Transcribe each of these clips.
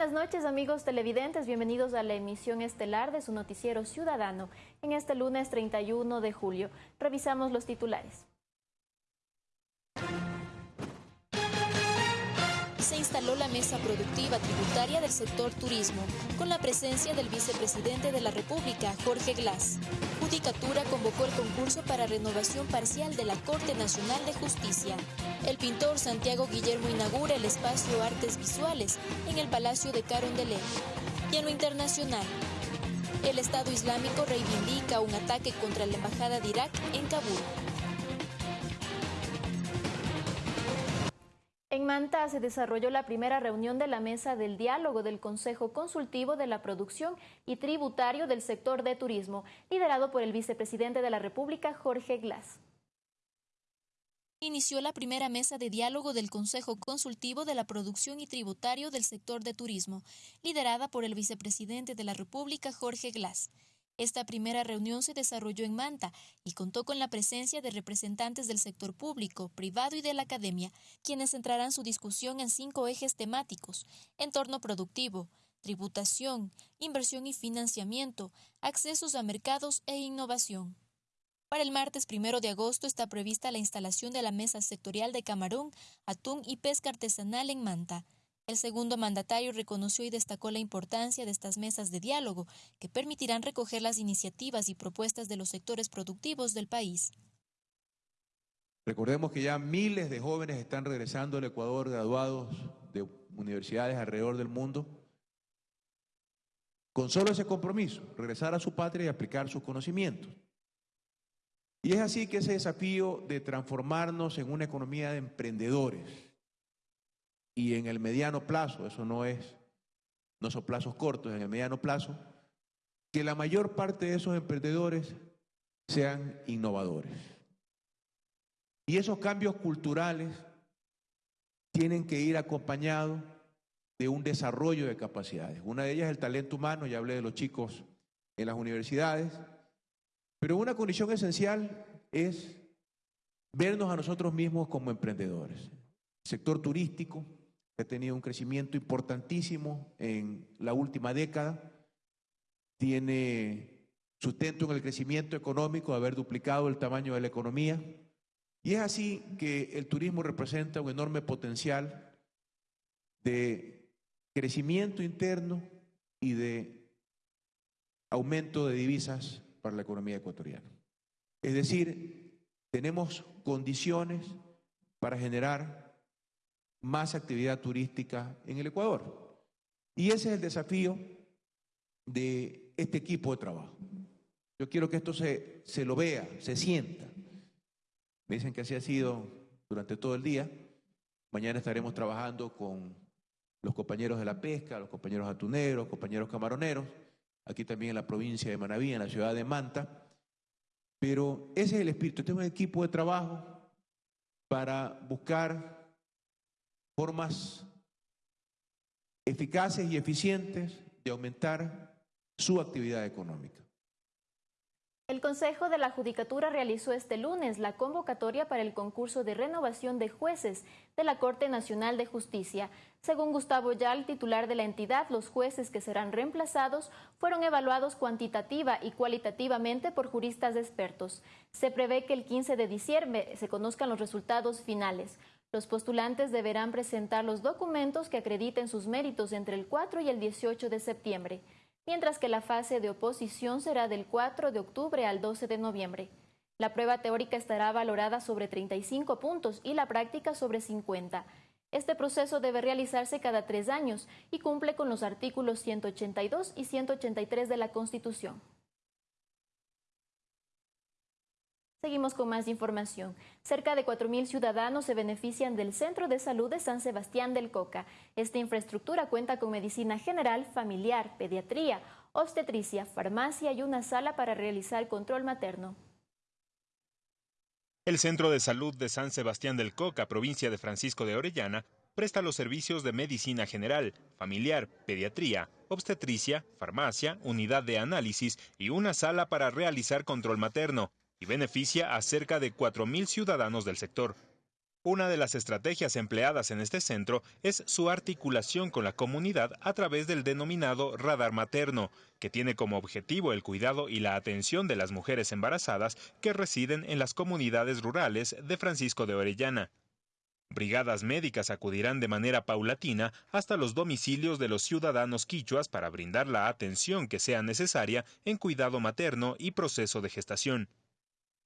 buenas noches amigos televidentes, bienvenidos a la emisión estelar de su noticiero ciudadano en este lunes 31 de julio. Revisamos los titulares. se instaló la mesa productiva tributaria del sector turismo, con la presencia del vicepresidente de la República, Jorge Glass. Judicatura convocó el concurso para renovación parcial de la Corte Nacional de Justicia. El pintor Santiago Guillermo inaugura el espacio Artes Visuales en el Palacio de Carondelet. Y en lo internacional, el Estado Islámico reivindica un ataque contra la Embajada de Irak en Kabul. En Manta se desarrolló la primera reunión de la mesa del diálogo del Consejo Consultivo de la Producción y Tributario del Sector de Turismo, liderado por el vicepresidente de la República, Jorge Glass. Inició la primera mesa de diálogo del Consejo Consultivo de la Producción y Tributario del Sector de Turismo, liderada por el vicepresidente de la República, Jorge Glass. Esta primera reunión se desarrolló en Manta y contó con la presencia de representantes del sector público, privado y de la academia, quienes centrarán su discusión en cinco ejes temáticos, entorno productivo, tributación, inversión y financiamiento, accesos a mercados e innovación. Para el martes primero de agosto está prevista la instalación de la mesa sectorial de camarón, atún y pesca artesanal en Manta. El segundo mandatario reconoció y destacó la importancia de estas mesas de diálogo que permitirán recoger las iniciativas y propuestas de los sectores productivos del país. Recordemos que ya miles de jóvenes están regresando al Ecuador graduados de universidades alrededor del mundo con solo ese compromiso, regresar a su patria y aplicar sus conocimientos. Y es así que ese desafío de transformarnos en una economía de emprendedores, y en el mediano plazo, eso no es, no son plazos cortos, en el mediano plazo, que la mayor parte de esos emprendedores sean innovadores. Y esos cambios culturales tienen que ir acompañados de un desarrollo de capacidades. Una de ellas es el talento humano, ya hablé de los chicos en las universidades, pero una condición esencial es vernos a nosotros mismos como emprendedores. sector turístico, ha tenido un crecimiento importantísimo en la última década, tiene sustento en el crecimiento económico, haber duplicado el tamaño de la economía, y es así que el turismo representa un enorme potencial de crecimiento interno y de aumento de divisas para la economía ecuatoriana. Es decir, tenemos condiciones para generar más actividad turística en el Ecuador. Y ese es el desafío de este equipo de trabajo. Yo quiero que esto se, se lo vea, se sienta. Me dicen que así ha sido durante todo el día. Mañana estaremos trabajando con los compañeros de la pesca, los compañeros atuneros, compañeros camaroneros, aquí también en la provincia de Manaví, en la ciudad de Manta. Pero ese es el espíritu. Tenemos un equipo de trabajo para buscar formas eficaces y eficientes de aumentar su actividad económica. El Consejo de la Judicatura realizó este lunes la convocatoria para el concurso de renovación de jueces de la Corte Nacional de Justicia. Según Gustavo Yal, titular de la entidad, los jueces que serán reemplazados fueron evaluados cuantitativa y cualitativamente por juristas expertos. Se prevé que el 15 de diciembre se conozcan los resultados finales. Los postulantes deberán presentar los documentos que acrediten sus méritos entre el 4 y el 18 de septiembre, mientras que la fase de oposición será del 4 de octubre al 12 de noviembre. La prueba teórica estará valorada sobre 35 puntos y la práctica sobre 50. Este proceso debe realizarse cada tres años y cumple con los artículos 182 y 183 de la Constitución. Seguimos con más información. Cerca de 4.000 ciudadanos se benefician del Centro de Salud de San Sebastián del Coca. Esta infraestructura cuenta con medicina general, familiar, pediatría, obstetricia, farmacia y una sala para realizar control materno. El Centro de Salud de San Sebastián del Coca, provincia de Francisco de Orellana, presta los servicios de medicina general, familiar, pediatría, obstetricia, farmacia, unidad de análisis y una sala para realizar control materno y beneficia a cerca de 4.000 ciudadanos del sector. Una de las estrategias empleadas en este centro es su articulación con la comunidad a través del denominado radar materno, que tiene como objetivo el cuidado y la atención de las mujeres embarazadas que residen en las comunidades rurales de Francisco de Orellana. Brigadas médicas acudirán de manera paulatina hasta los domicilios de los ciudadanos quichuas para brindar la atención que sea necesaria en cuidado materno y proceso de gestación.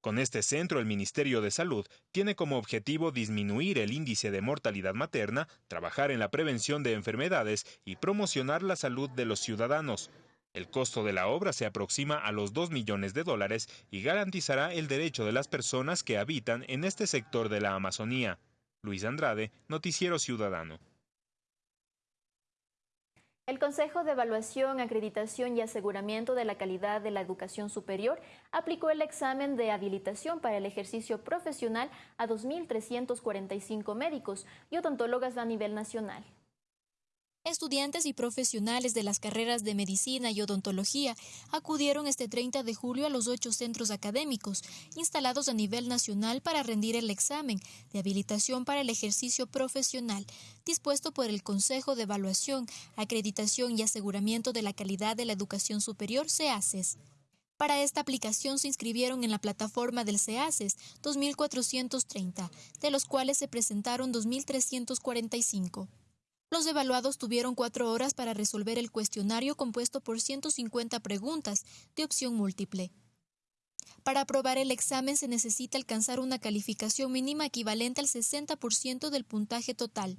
Con este centro, el Ministerio de Salud tiene como objetivo disminuir el índice de mortalidad materna, trabajar en la prevención de enfermedades y promocionar la salud de los ciudadanos. El costo de la obra se aproxima a los 2 millones de dólares y garantizará el derecho de las personas que habitan en este sector de la Amazonía. Luis Andrade, Noticiero Ciudadano. El Consejo de Evaluación, Acreditación y Aseguramiento de la Calidad de la Educación Superior aplicó el examen de habilitación para el ejercicio profesional a 2.345 médicos y odontólogas a nivel nacional. Estudiantes y profesionales de las carreras de medicina y odontología acudieron este 30 de julio a los ocho centros académicos instalados a nivel nacional para rendir el examen de habilitación para el ejercicio profesional dispuesto por el Consejo de Evaluación, Acreditación y Aseguramiento de la Calidad de la Educación Superior, CEACES. Para esta aplicación se inscribieron en la plataforma del CEACES 2.430, de los cuales se presentaron 2.345. Los evaluados tuvieron cuatro horas para resolver el cuestionario compuesto por 150 preguntas de opción múltiple. Para aprobar el examen se necesita alcanzar una calificación mínima equivalente al 60% del puntaje total.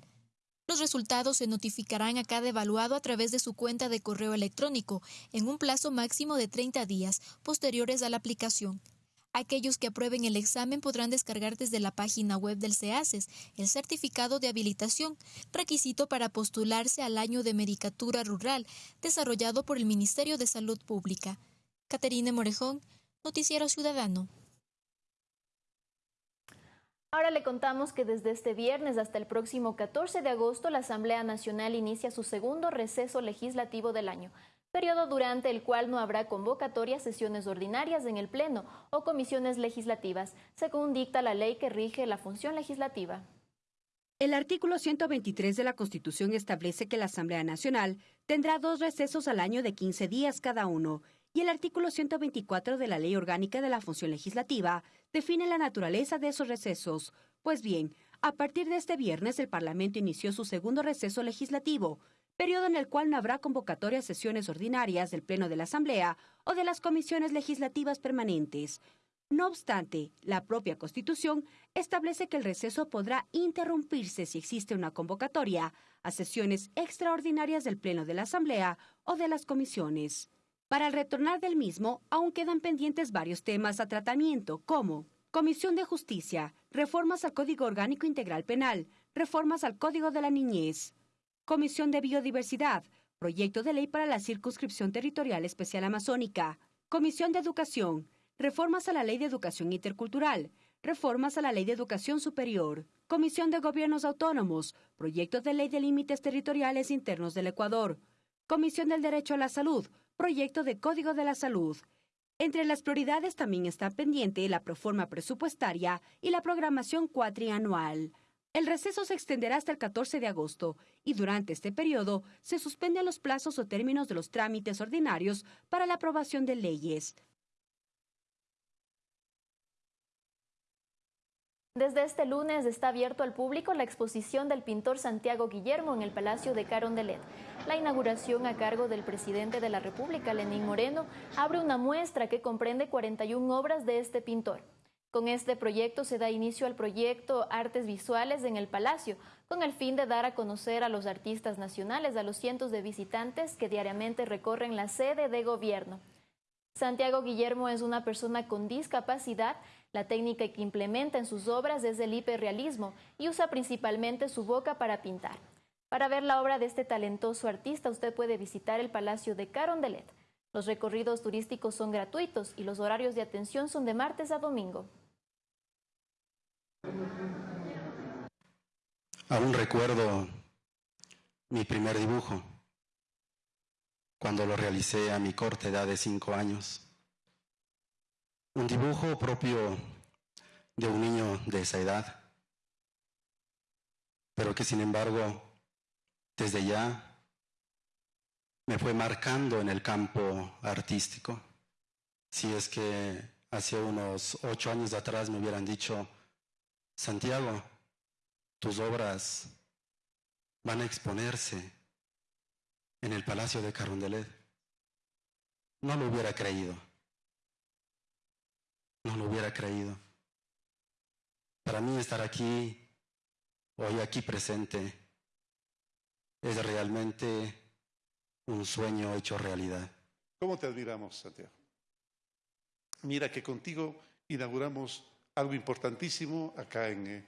Los resultados se notificarán a cada evaluado a través de su cuenta de correo electrónico en un plazo máximo de 30 días posteriores a la aplicación. Aquellos que aprueben el examen podrán descargar desde la página web del CEACES el certificado de habilitación, requisito para postularse al año de Medicatura Rural, desarrollado por el Ministerio de Salud Pública. Caterine Morejón, Noticiero Ciudadano. Ahora le contamos que desde este viernes hasta el próximo 14 de agosto la Asamblea Nacional inicia su segundo receso legislativo del año periodo durante el cual no habrá convocatoria, sesiones ordinarias en el Pleno o comisiones legislativas, según dicta la ley que rige la función legislativa. El artículo 123 de la Constitución establece que la Asamblea Nacional tendrá dos recesos al año de 15 días cada uno, y el artículo 124 de la Ley Orgánica de la Función Legislativa define la naturaleza de esos recesos. Pues bien, a partir de este viernes el Parlamento inició su segundo receso legislativo, periodo en el cual no habrá convocatoria a sesiones ordinarias del Pleno de la Asamblea o de las comisiones legislativas permanentes. No obstante, la propia Constitución establece que el receso podrá interrumpirse si existe una convocatoria a sesiones extraordinarias del Pleno de la Asamblea o de las comisiones. Para el retornar del mismo, aún quedan pendientes varios temas a tratamiento, como Comisión de Justicia, reformas al Código Orgánico Integral Penal, reformas al Código de la Niñez, Comisión de Biodiversidad, proyecto de ley para la circunscripción territorial especial amazónica, Comisión de Educación, reformas a la Ley de Educación Intercultural, reformas a la Ley de Educación Superior, Comisión de Gobiernos Autónomos, proyecto de ley de límites territoriales internos del Ecuador, Comisión del Derecho a la Salud, proyecto de Código de la Salud. Entre las prioridades también está pendiente la proforma presupuestaria y la programación cuatrianual. El receso se extenderá hasta el 14 de agosto y durante este periodo se suspenden los plazos o términos de los trámites ordinarios para la aprobación de leyes. Desde este lunes está abierto al público la exposición del pintor Santiago Guillermo en el Palacio de Carondelet. La inauguración a cargo del presidente de la República, Lenín Moreno, abre una muestra que comprende 41 obras de este pintor. Con este proyecto se da inicio al proyecto Artes Visuales en el Palacio, con el fin de dar a conocer a los artistas nacionales, a los cientos de visitantes que diariamente recorren la sede de gobierno. Santiago Guillermo es una persona con discapacidad. La técnica que implementa en sus obras es el hiperrealismo y usa principalmente su boca para pintar. Para ver la obra de este talentoso artista, usted puede visitar el Palacio de Carondelet. Los recorridos turísticos son gratuitos y los horarios de atención son de martes a domingo. Aún recuerdo mi primer dibujo, cuando lo realicé a mi corta edad de cinco años. Un dibujo propio de un niño de esa edad, pero que sin embargo desde ya me fue marcando en el campo artístico. Si es que hace unos ocho años atrás me hubieran dicho, Santiago, tus obras van a exponerse en el Palacio de Carondelet, no lo hubiera creído. No lo hubiera creído. Para mí estar aquí, hoy aquí presente, es realmente un sueño hecho realidad. ¿Cómo te admiramos, Santiago? Mira que contigo inauguramos algo importantísimo acá en, eh,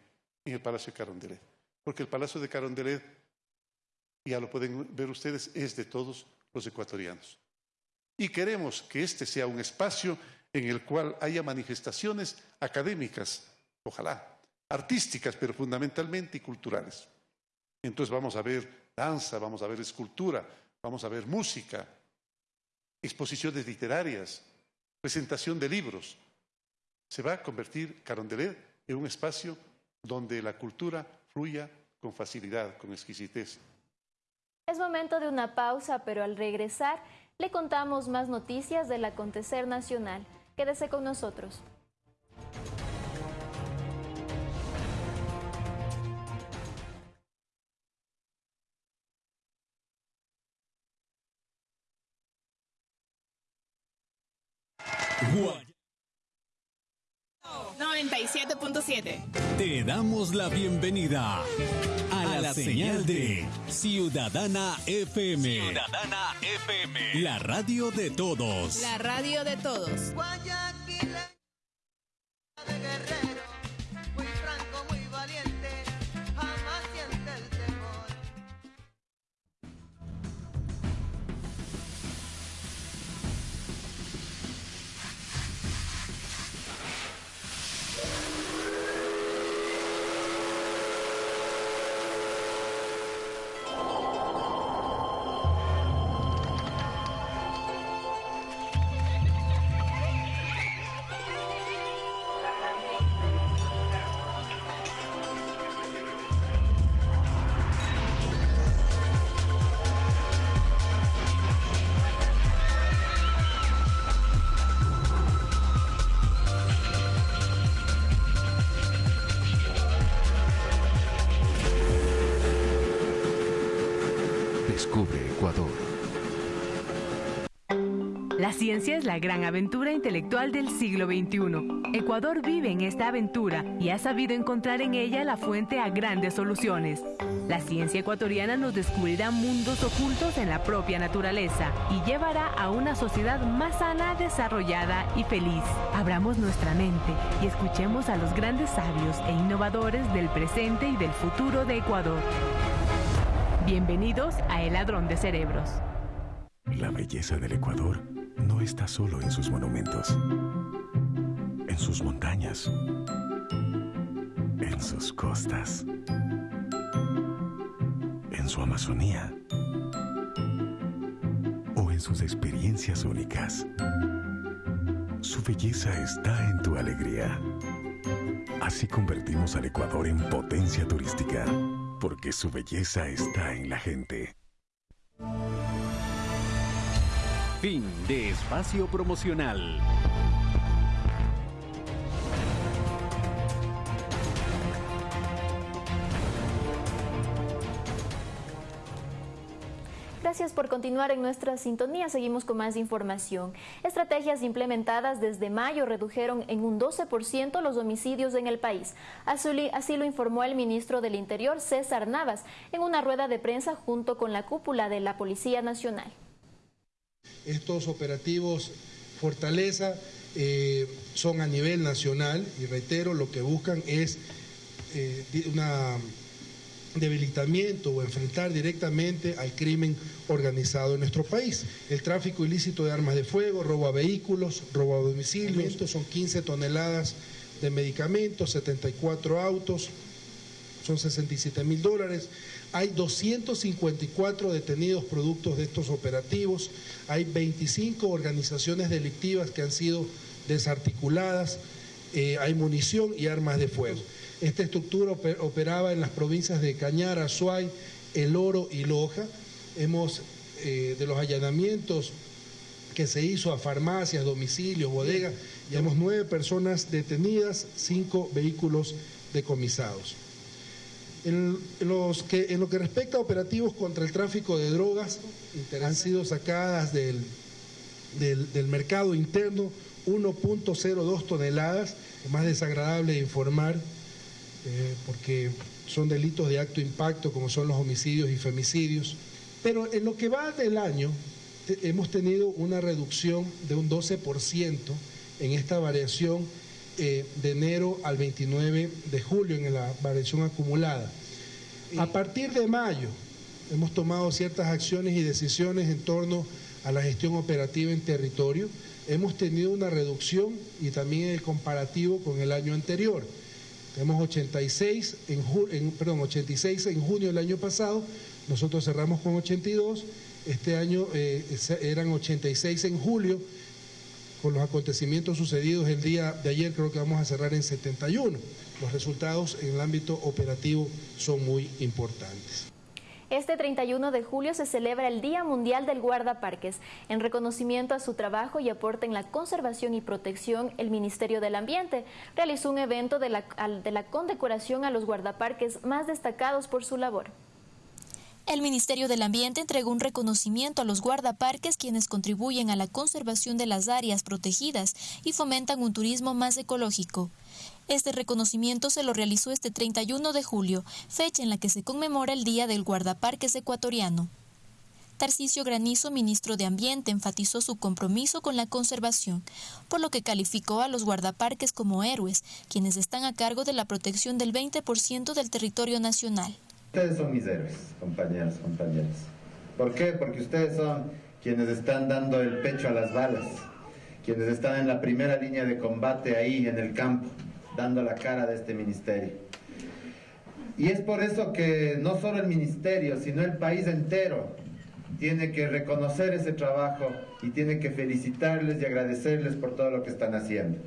en el Palacio de Carondelet. Porque el Palacio de Carondelet, ya lo pueden ver ustedes, es de todos los ecuatorianos. Y queremos que este sea un espacio en el cual haya manifestaciones académicas, ojalá, artísticas, pero fundamentalmente y culturales. Entonces vamos a ver danza, vamos a ver escultura, vamos a ver música, exposiciones literarias, presentación de libros. Se va a convertir Carondelet en un espacio donde la cultura fluya con facilidad, con exquisitez. Es momento de una pausa, pero al regresar le contamos más noticias del acontecer nacional. Quédese con nosotros. 97.7. Te damos la bienvenida a, la, señal de Ciudadana FM. Ciudadana FM. La radio de todos. La radio de todos. Guayaquil La ciencia es la gran aventura intelectual del siglo XXI. Ecuador vive en esta aventura y ha sabido encontrar en ella la fuente a grandes soluciones. La ciencia ecuatoriana nos descubrirá mundos ocultos en la propia naturaleza y llevará a una sociedad más sana, desarrollada y feliz. Abramos nuestra mente y escuchemos a los grandes sabios e innovadores del presente y del futuro de Ecuador. Bienvenidos a El Ladrón de Cerebros. La belleza del Ecuador no está solo en sus monumentos, en sus montañas, en sus costas, en su Amazonía o en sus experiencias únicas. Su belleza está en tu alegría. Así convertimos al Ecuador en potencia turística, porque su belleza está en la gente. Fin de espacio promocional. Gracias por continuar en nuestra sintonía. Seguimos con más información. Estrategias implementadas desde mayo redujeron en un 12% los homicidios en el país. Así, lo informó el ministro del Interior, César Navas, en una rueda de prensa junto con la cúpula de la Policía Nacional. Estos operativos Fortaleza eh, son a nivel nacional y reitero, lo que buscan es eh, una debilitamiento o enfrentar directamente al crimen organizado en nuestro país. El tráfico ilícito de armas de fuego, robo a vehículos, robo a domicilio, estos son 15 toneladas de medicamentos, 74 autos, son 67 mil dólares. Hay 254 detenidos productos de estos operativos, hay 25 organizaciones delictivas que han sido desarticuladas, eh, hay munición y armas de fuego. Esta estructura operaba en las provincias de Cañar, Azuay, El Oro y Loja. Hemos, eh, de los allanamientos que se hizo a farmacias, domicilios, bodegas, llevamos nueve personas detenidas, cinco vehículos decomisados. En, lo que respecta a operativos contra el tráfico de drogas, han sido sacadas del, del, mercado interno 1.02 toneladas, es más desagradable de informar, eh, porque son delitos de acto impacto como son los homicidios y femicidios. Pero en lo que va del año hemos tenido una reducción de un 12% en esta variación eh, de enero al 29 de julio en la variación acumulada. A partir de mayo hemos tomado ciertas acciones y decisiones en torno a la gestión operativa en territorio. Hemos tenido una reducción y también el comparativo con el año anterior. Tenemos 86 en, perdón, 86 en junio del año pasado, nosotros cerramos con 82, este año eh, eran 86 en julio, con los acontecimientos sucedidos el día de ayer creo que vamos a cerrar en 71. Los resultados en el ámbito operativo son muy importantes. Este 31 de julio se celebra el Día Mundial del Guardaparques. En reconocimiento a su trabajo y aporte en la conservación y protección, el Ministerio del Ambiente realizó un evento de la, de la condecoración a los guardaparques más destacados por su labor. El Ministerio del Ambiente entregó un reconocimiento a los guardaparques quienes contribuyen a la conservación de las áreas protegidas y fomentan un turismo más ecológico. Este reconocimiento se lo realizó este 31 de julio, fecha en la que se conmemora el Día del Guardaparques Ecuatoriano. Tarcisio Granizo, ministro de Ambiente, enfatizó su compromiso con la conservación, por lo que calificó a los guardaparques como héroes, quienes están a cargo de la protección del 20% del territorio nacional. Ustedes son mis héroes, compañeros, compañeras. ¿Por qué? Porque ustedes son quienes están dando el pecho a las balas, quienes están en la primera línea de combate ahí en el campo dando la cara de este ministerio. Y es por eso que no solo el ministerio, sino el país entero tiene que reconocer ese trabajo y tiene que felicitarles y agradecerles por todo lo que están haciendo.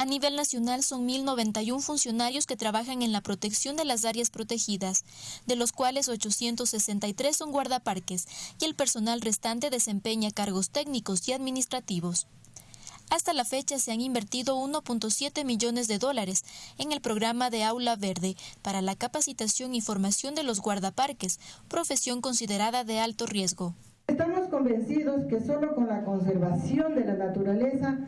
A nivel nacional son 1.091 funcionarios que trabajan en la protección de las áreas protegidas, de los cuales 863 son guardaparques y el personal restante desempeña cargos técnicos y administrativos. Hasta la fecha se han invertido 1.7 millones de dólares en el programa de Aula Verde para la capacitación y formación de los guardaparques, profesión considerada de alto riesgo. Estamos convencidos que solo con la conservación de la naturaleza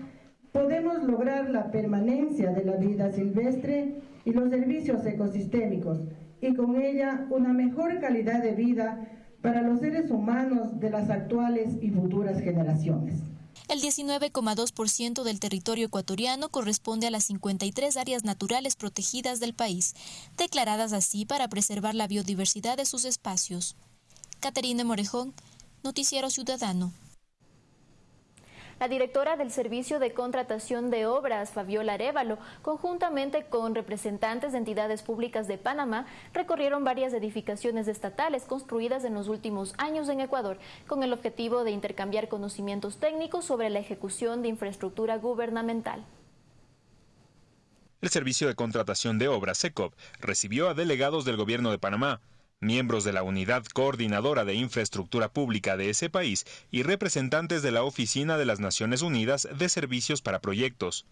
podemos lograr la permanencia de la vida silvestre y los servicios ecosistémicos y con ella una mejor calidad de vida para los seres humanos de las actuales y futuras generaciones. El 19,2% del territorio ecuatoriano corresponde a las 53 áreas naturales protegidas del país, declaradas así para preservar la biodiversidad de sus espacios. Caterina Morejón, Noticiero Ciudadano. La directora del Servicio de Contratación de Obras, Fabiola Arevalo, conjuntamente con representantes de entidades públicas de Panamá, recorrieron varias edificaciones estatales construidas en los últimos años en Ecuador, con el objetivo de intercambiar conocimientos técnicos sobre la ejecución de infraestructura gubernamental. El Servicio de Contratación de Obras, SECOP, recibió a delegados del Gobierno de Panamá, miembros de la Unidad Coordinadora de Infraestructura Pública de ese país y representantes de la Oficina de las Naciones Unidas de Servicios para Proyectos.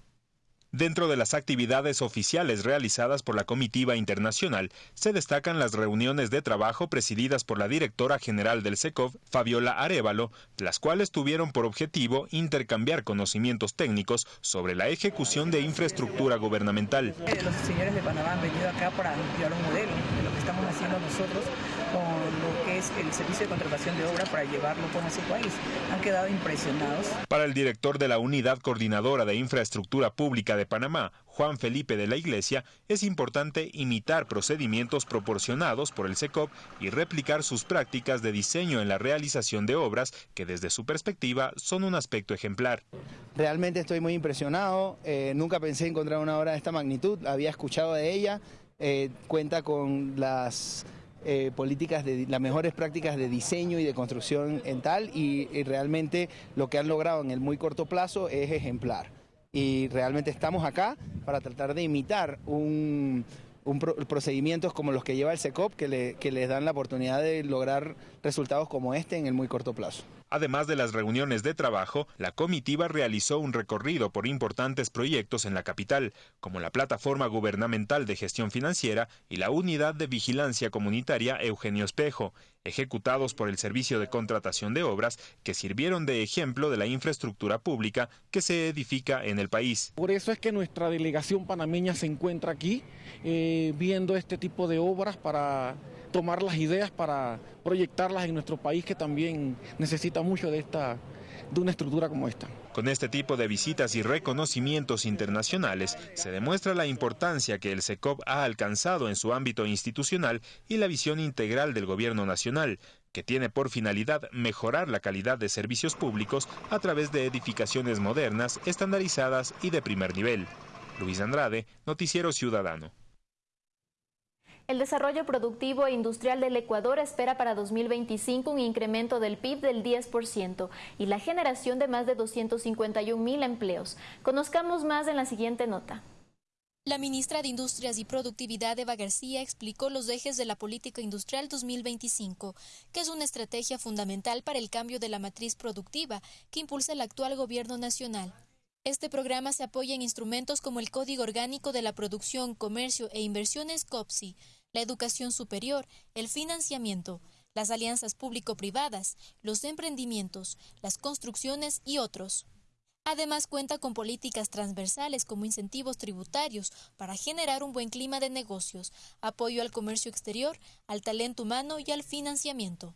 Dentro de las actividades oficiales realizadas por la comitiva internacional, se destacan las reuniones de trabajo presididas por la directora general del SECOV, Fabiola Arevalo, las cuales tuvieron por objetivo intercambiar conocimientos técnicos sobre la ejecución de infraestructura gubernamental. Los señores de Panamá han venido acá para enviar un modelo estamos haciendo nosotros con lo que es el servicio de contratación de obra para llevarlo con ese país. Han quedado impresionados. Para el director de la Unidad Coordinadora de Infraestructura Pública de Panamá, Juan Felipe de la Iglesia, es importante imitar procedimientos proporcionados por el SECOP y replicar sus prácticas de diseño en la realización de obras que desde su perspectiva son un aspecto ejemplar. Realmente estoy muy impresionado, eh, nunca pensé encontrar una obra de esta magnitud, había escuchado de ella, eh, cuenta con las eh, políticas de las mejores prácticas de diseño y de construcción en tal y, realmente lo que han logrado en el muy corto plazo es ejemplar. y realmente estamos acá para tratar de imitar un, un pro- procedimientos como los que lleva el SECOP que, le- que les dan la oportunidad de lograr resultados como este en el muy corto plazo. Además de las reuniones de trabajo, la comitiva realizó un recorrido por importantes proyectos en la capital, como la Plataforma Gubernamental de Gestión Financiera y la Unidad de Vigilancia Comunitaria Eugenio Espejo, ejecutados por el Servicio de Contratación de Obras, que sirvieron de ejemplo de la infraestructura pública que se edifica en el país. Por eso es que nuestra delegación panameña se encuentra aquí eh, viendo este tipo de obras para tomar las ideas para proyectarlas en nuestro país que también necesita mucho de esta de una estructura como esta. Con este tipo de visitas y reconocimientos internacionales se demuestra la importancia que el SECOP ha alcanzado en su ámbito institucional y la visión integral del gobierno nacional, que tiene por finalidad mejorar la calidad de servicios públicos a través de edificaciones modernas, estandarizadas y de primer nivel. Luis Andrade, Noticiero Ciudadano. El desarrollo productivo e industrial del Ecuador espera para 2025 un incremento del PIB del 10% y la generación de más de 251 mil empleos. Conozcamos más en la siguiente nota. La ministra de Industrias y Productividad, Eva García, explicó los ejes de la Política Industrial 2025, que es una estrategia fundamental para el cambio de la matriz productiva que impulsa el actual Gobierno nacional. Este programa se apoya en instrumentos como el Código Orgánico de la Producción, Comercio e Inversiones COPSI, la educación superior, el financiamiento, las alianzas público-privadas, los emprendimientos, las construcciones y otros. Además cuenta con políticas transversales como incentivos tributarios para generar un buen clima de negocios, apoyo al comercio exterior, al talento humano y al financiamiento.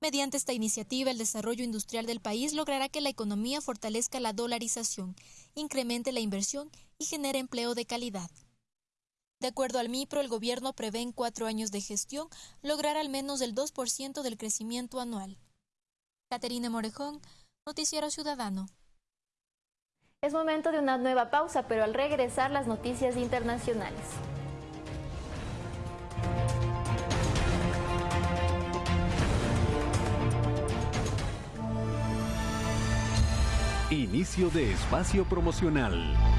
Mediante esta iniciativa, el desarrollo industrial del país logrará que la economía fortalezca la dolarización, incremente la inversión y genere empleo de calidad. De acuerdo al MIPRO, el gobierno prevé en cuatro años de gestión lograr al menos el 2% del crecimiento anual. Caterina Morejón, Noticiero Ciudadano. Es momento de una nueva pausa, pero al regresar las noticias internacionales. Inicio de espacio promocional.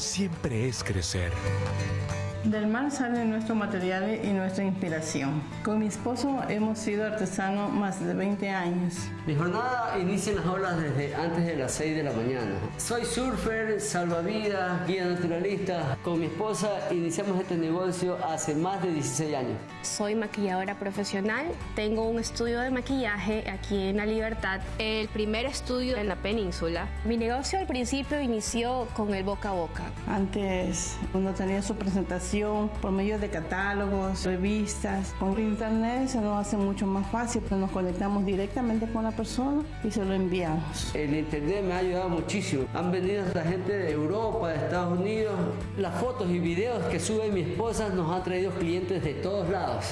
Siempre es crecer. Del mar salen nuestros materiales y nuestra inspiración. Con mi esposo hemos sido artesanos más de 20 años. Mi jornada inicia en las olas desde antes de las 6 de la mañana. Soy surfer, salvavidas, guía naturalista. Con mi esposa iniciamos este negocio hace más de 16 años. Soy maquilladora profesional, tengo un estudio de maquillaje aquí en La Libertad, el primer estudio en la península. Mi negocio al principio inició con el boca a boca. Antes uno tenía su presentación por medio de catálogos, revistas. Con internet se nos hace mucho más fácil, pues nos conectamos directamente con la persona y se lo enviamos. El internet me ha ayudado muchísimo. Han venido hasta gente de Europa, de Estados Unidos. Las fotos y videos que sube mi esposa nos han traído clientes de todos lados.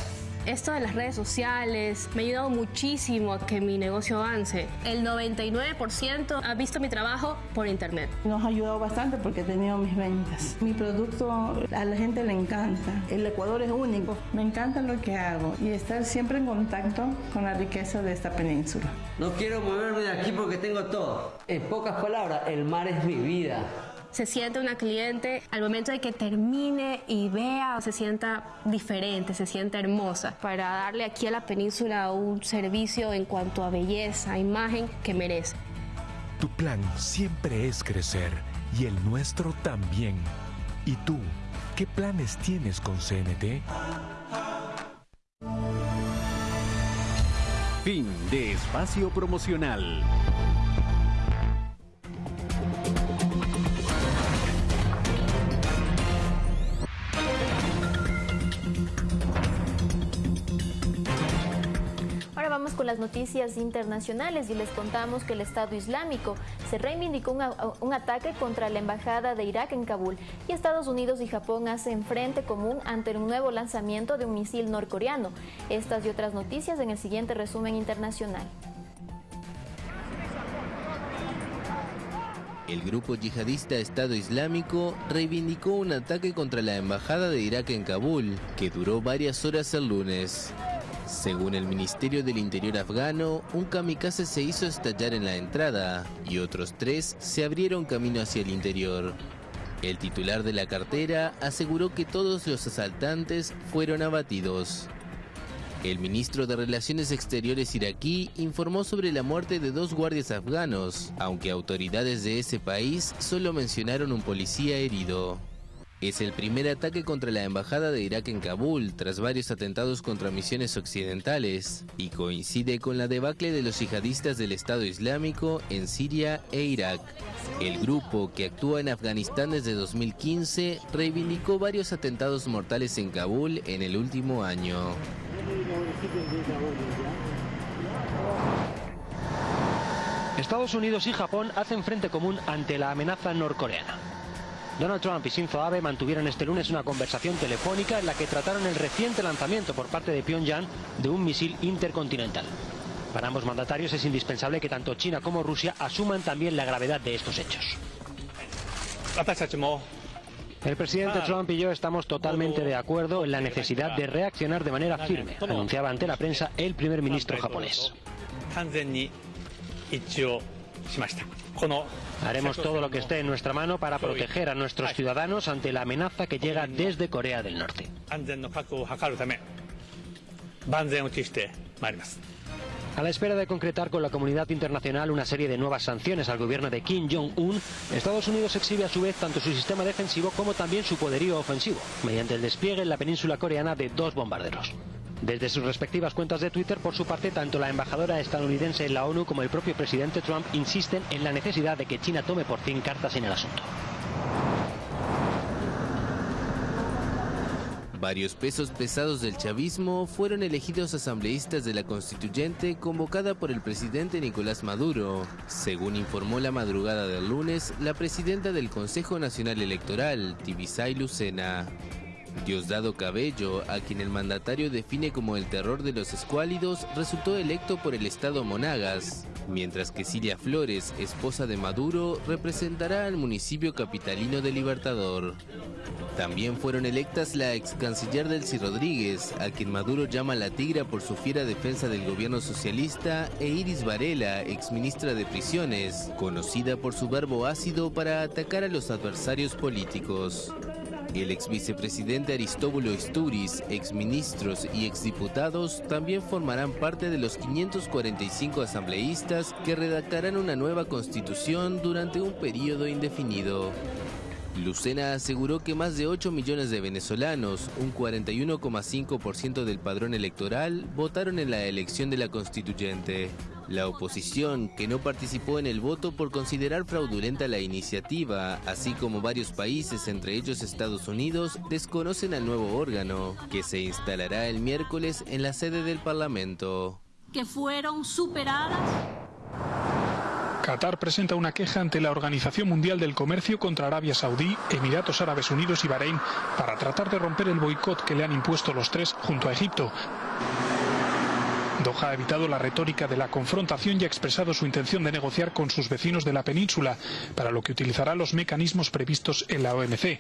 Esto de las redes sociales me ha ayudado muchísimo a que mi negocio avance. El 99% ha visto mi trabajo por internet. Nos ha ayudado bastante porque he tenido mis ventas. Mi producto a la gente le encanta. El Ecuador es único. Me encanta lo que hago y estar siempre en contacto con la riqueza de esta península. No quiero moverme de aquí porque tengo todo. En pocas palabras, el mar es mi vida. Se siente una cliente al momento de que termine y vea, se sienta diferente, se sienta hermosa, para darle aquí a la península un servicio en cuanto a belleza, imagen que merece. Tu plan siempre es crecer y el nuestro también. ¿Y tú, qué planes tienes con CNT? Fin de espacio promocional. Las noticias internacionales y les contamos que el Estado Islámico se reivindicó un, ataque contra la embajada de Irak en Kabul y Estados Unidos y Japón hacen frente común ante un nuevo lanzamiento de un misil norcoreano. Estas y otras noticias en el siguiente resumen internacional. El grupo yihadista Estado Islámico reivindicó un ataque contra la embajada de Irak en Kabul, que duró varias horas el lunes. Según el Ministerio del Interior afgano, un kamikaze se hizo estallar en la entrada y otros tres se abrieron camino hacia el interior. El titular de la cartera aseguró que todos los asaltantes fueron abatidos. El ministro de Relaciones Exteriores iraquí informó sobre la muerte de dos guardias afganos, aunque autoridades de ese país solo mencionaron un policía herido. Es el primer ataque contra la embajada de Irak en Kabul tras varios atentados contra misiones occidentales y coincide con la debacle de los yihadistas del Estado Islámico en Siria e Irak. El grupo, que actúa en Afganistán desde 2015, reivindicó varios atentados mortales en Kabul en el último año. Estados Unidos y Japón hacen frente común ante la amenaza norcoreana. Donald Trump y Shinzo Abe mantuvieron este lunes una conversación telefónica en la que trataron el reciente lanzamiento por parte de Pyongyang de un misil intercontinental. Para ambos mandatarios es indispensable que tanto China como Rusia asuman también la gravedad de estos hechos. El presidente Trump y yo estamos totalmente de acuerdo en la necesidad de reaccionar de manera firme, anunciaba ante la prensa el primer ministro japonés. Haremos todo lo que esté en nuestra mano para proteger a nuestros ciudadanos ante la amenaza que llega desde Corea del Norte. A la espera de concretar con la comunidad internacional una serie de nuevas sanciones al gobierno de Kim Jong-un, Estados Unidos exhibe a su vez tanto su sistema defensivo como también su poderío ofensivo, mediante el despliegue en la península coreana de dos bombarderos. Desde sus respectivas cuentas de Twitter, por su parte, tanto la embajadora estadounidense en la ONU como el propio presidente Trump insisten en la necesidad de que China tome por fin cartas en el asunto. Varios pesos pesados del chavismo fueron elegidos asambleístas de la constituyente convocada por el presidente Nicolás Maduro, según informó la madrugada del lunes la presidenta del Consejo Nacional Electoral, Tibisay Lucena. Diosdado Cabello, a quien el mandatario define como el terror de los escuálidos, resultó electo por el estado Monagas, mientras que Cilia Flores, esposa de Maduro, representará al municipio capitalino de Libertador. También fueron electas la ex canciller Delcy Rodríguez, a quien Maduro llama la tigra por su fiera defensa del gobierno socialista, e Iris Varela, ex ministra de Prisiones, conocida por su verbo ácido para atacar a los adversarios políticos. El ex vicepresidente Aristóbulo Isturiz, exministros y exdiputados también formarán parte de los 545 asambleístas que redactarán una nueva constitución durante un periodo indefinido. Lucena aseguró que más de 8 millones de venezolanos, un 41,5% del padrón electoral, votaron en la elección de la constituyente. La oposición, que no participó en el voto por considerar fraudulenta la iniciativa, así como varios países, entre ellos Estados Unidos, desconocen al nuevo órgano, que se instalará el miércoles en la sede del Parlamento. Que fueron superadas Qatar presenta una queja ante la Organización Mundial del Comercio contra Arabia Saudí, Emiratos Árabes Unidos y Bahrein para tratar de romper el boicot que le han impuesto los tres junto a Egipto. Doha ha evitado la retórica de la confrontación y ha expresado su intención de negociar con sus vecinos de la península, para lo que utilizará los mecanismos previstos en la OMC.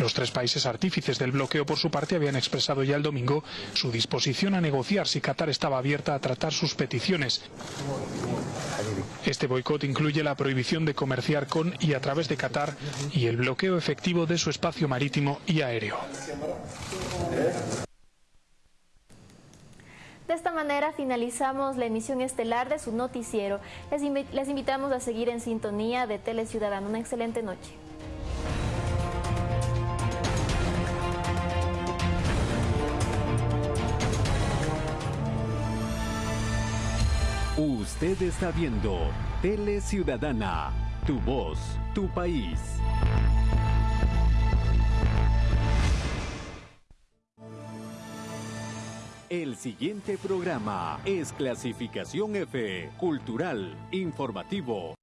Los tres países artífices del bloqueo, por su parte, habían expresado ya el domingo su disposición a negociar si Qatar estaba abierta a tratar sus peticiones. Este boicot incluye la prohibición de comerciar con y a través de Qatar y el bloqueo efectivo de su espacio marítimo y aéreo. De esta manera finalizamos la emisión estelar de su noticiero. Les, les invitamos a seguir en sintonía de Tele Ciudadano. Una excelente noche. Usted está viendo Tele Ciudadana, tu voz, tu país. El siguiente programa es clasificación F, cultural, informativo.